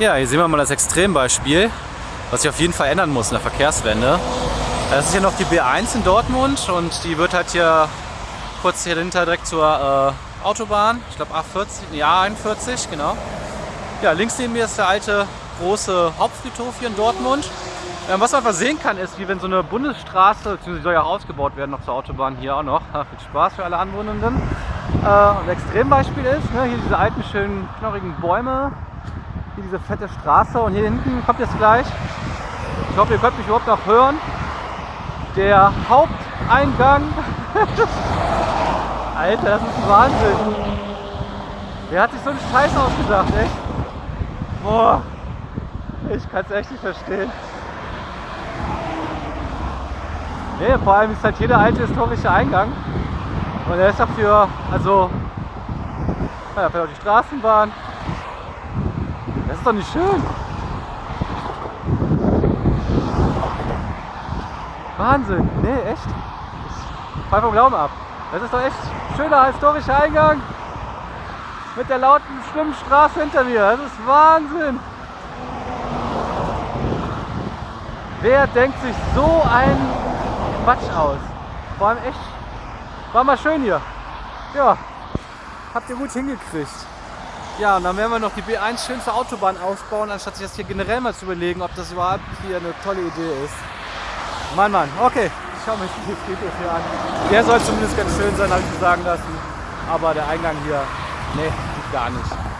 Ja, hier sehen wir mal das Extrembeispiel, was sich auf jeden Fall ändern muss in der Verkehrswende. Das ist hier noch die B1 in Dortmund und die wird halt hier kurz hier dahinter direkt zur äh, Autobahn, ich glaube A40, ja 41, genau. Ja, links neben mir ist der alte große Hauptfriedhof hier in Dortmund. Ähm, was man einfach sehen kann, ist, wie wenn so eine Bundesstraße, beziehungsweise soll ja auch ausgebaut werden noch zur Autobahn hier auch noch. Viel Spaß für alle Anwohnenden. Äh, ein Extrembeispiel ist, ne, hier diese alten, schönen, knorrigen Bäume, hier diese fette Straße und hier hinten kommt jetzt gleich, ich hoffe, ihr könnt mich überhaupt noch hören, der Haupteingang. Alter, das ist Wahnsinn. Wer hat sich so einen Scheiß ausgedacht, echt? Boah, ich kann es echt nicht verstehen. Nee, vor allem ist halt jeder alte historische Eingang. Und er ist dafür, also, ja, fährt die Straßenbahn. Das ist doch nicht schön. Wahnsinn, nee, echt. Ich fall vom Glauben ab. Das ist doch echt schöner historischer Eingang. Mit der lauten, schlimmen Straße hinter mir. Das ist Wahnsinn. Wer denkt sich so ein Quatsch aus? Vor allem echt, war mal schön hier. Ja, habt ihr gut hingekriegt. Ja, und dann werden wir noch die B1 schön zur Autobahn ausbauen, anstatt sich das hier generell mal zu überlegen, ob das überhaupt hier eine tolle Idee ist. Mann, Mann, okay. Ich schaue mir das Video hier an. Der soll zumindest ganz schön sein, habe ich mir sagen lassen. Aber der Eingang hier, nee, gar nicht.